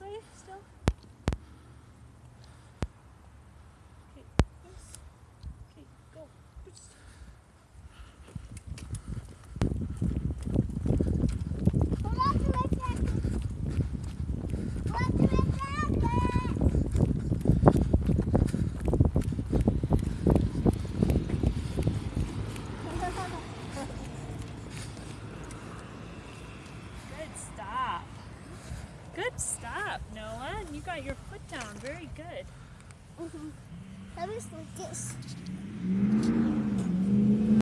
way still? Stop, Noah. You got your foot down. Very good. Mm-hmm. Me see this.